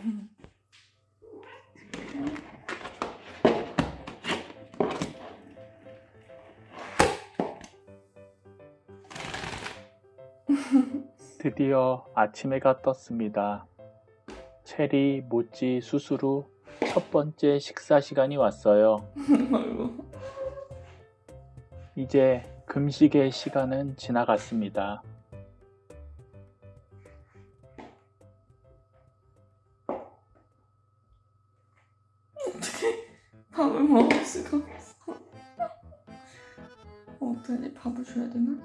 드디어 아침 해가 떴습니다. 체리, 모찌, 후첫 번째 식사 시간이 왔어요. 이제 금식의 시간은 지나갔습니다. 밥을 먹을 수가 없어. 어떡하지? 밥을 줘야 되나?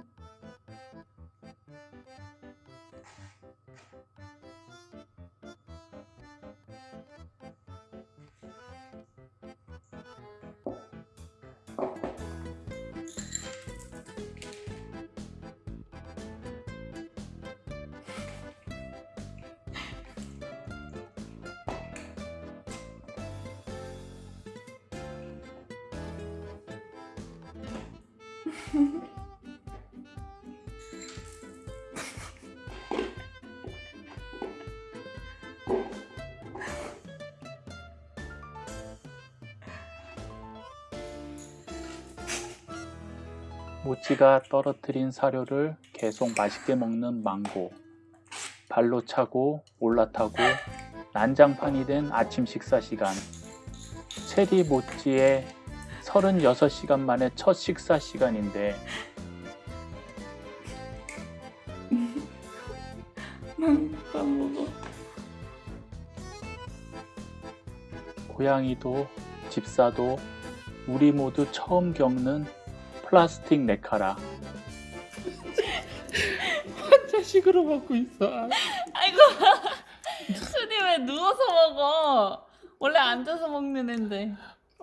모찌가 떨어뜨린 사료를 계속 맛있게 먹는 망고. 발로 차고 올라타고 난장판이 된 아침 식사 시간. 체리 모찌의 36시간 만에 첫 식사 시간인데 난밥 먹어. 고양이도 집사도 우리 모두 처음 겪는 플라스틱 네카라. 자식으로 먹고 있어. 아이고 순이 왜 누워서 먹어? 원래 앉아서 먹는 앤데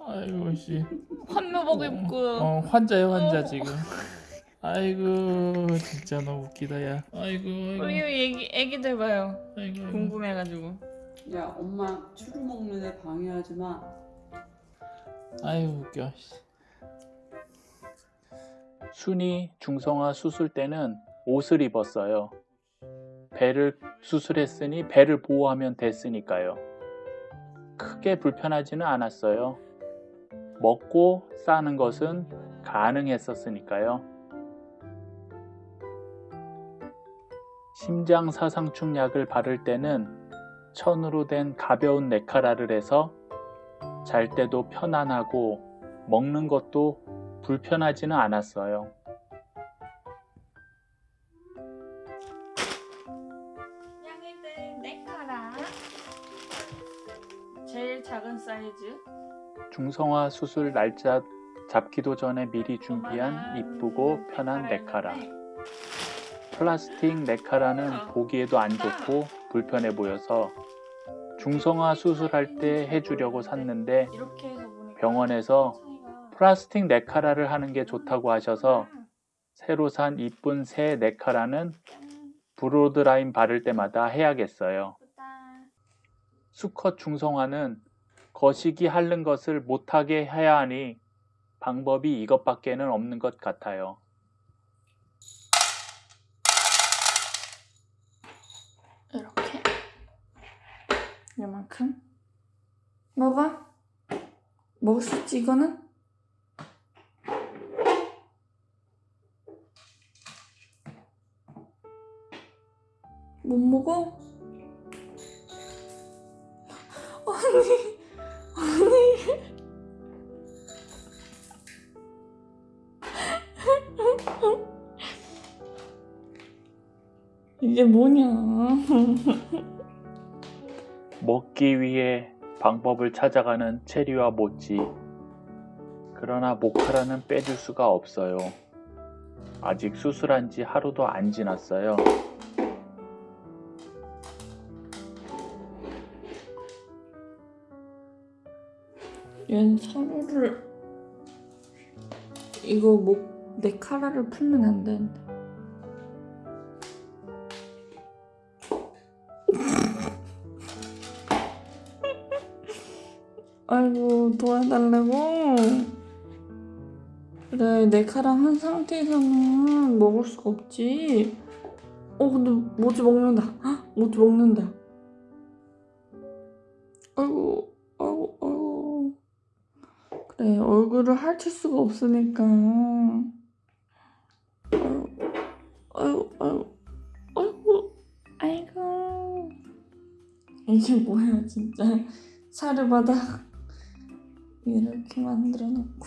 아이고 씨. 환묘복 입고 어 환자야 환자 어. 지금. 아이고 진짜 너무 웃기다 야. 아이고 아이고. 우리 애기 애기들 봐요 아이고. 궁금해가지고 야 엄마 추루 먹는 애 방해하지 마. 아이고 웃겨. 씨. 순이 중성화 수술 때는 옷을 입었어요. 배를 수술했으니 배를 보호하면 됐으니까요. 크게 불편하지는 않았어요. 먹고 싸는 것은 가능했었으니까요. 심장사상충 약을 바를 때는 천으로 된 가벼운 네카라를 해서 잘 때도 편안하고 먹는 것도 불편하지는 않았어요. 사이즈? 중성화 수술 날짜 잡기도 전에 미리 준비한 이쁘고 편한 네카라. 플라스틱 네카라는 보기에도 안 좋고 불편해 보여서 중성화 수술할 때 해주려고 샀는데 해서 보니까 병원에서 플라스틱 네카라를 하는 게 좋다고 하셔서 새로 산 이쁜 새 네카라는 브로드 라인 바를 때마다 해야겠어요. 수컷 중성화는 거시기 핥는 것을 못하게 해야 하니 방법이 이것밖에는 없는 것 같아요. 이렇게. 이만큼. 먹어. 먹을 수 있지 이거는? 못 먹어? 이게 뭐냐? 먹기 위해 방법을 찾아가는 체리와 모찌. 그러나 모카라는 빼줄 수가 없어요. 아직 수술한 지 하루도 안 지났어요. 얘는 사료를 이거 목 내 카라를 풀면 안 되는데 아이고 도와달라고 그래 내 카랑 한 상태에서는 먹을 수가 없지 어 근데 모지 먹는다 헉, 모지 먹는다 아이고, 아이고, 아이고. 그래, 얼굴을 핥을 수가 없으니까. 아이고, 아이고, 아이고, 아이고, 아이고. 이게 뭐야, 진짜. 사르바다 이렇게 만들어 놓고.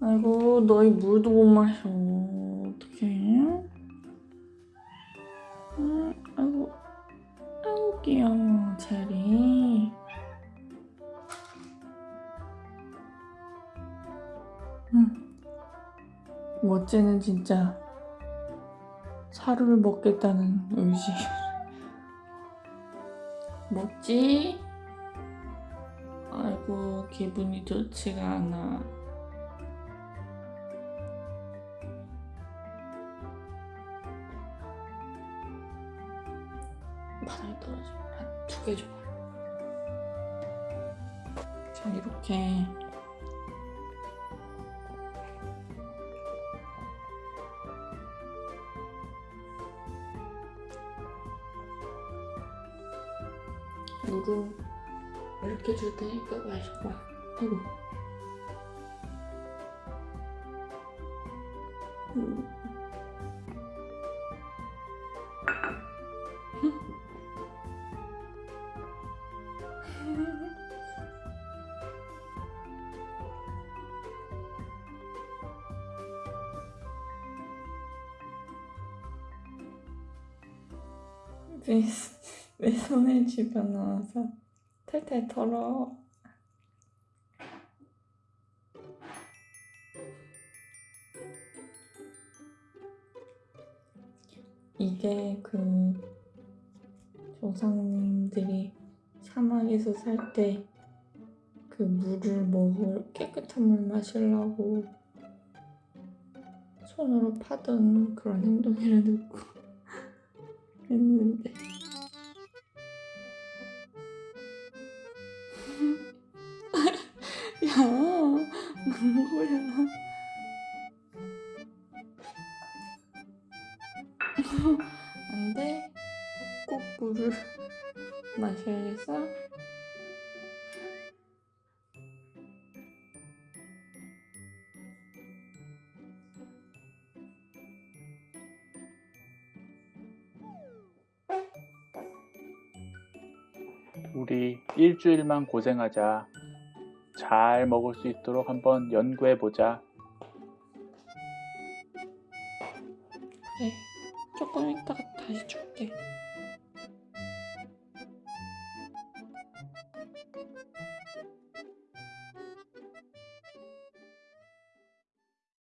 아이고, 너희 물도 못 마셔. 어떡해? 응, 아이고, 아이고, 귀여워, 제리. 응. 멋지는 진짜 사료를 먹겠다는 의지. 멋지? 기분이 좋지가 않아. 바닥에 떨어지면 한두 개 줘봐. 자, 이렇게. 물을 이렇게 줄 테니까 마셔봐. 아이 탈탈 털어. 이게 그 조상님들이 사막에서 살 때 그 물을 먹을 깨끗한 물 마시려고 손으로 파던 그런 행동이라 듣고 했는데 야 뭐야 안 돼. 꼭 물을 마셔야겠어? 우리 일주일만 고생하자. 잘 먹을 수 있도록 한번 연구해 보자. 그래 조금 이따가 다시 줄게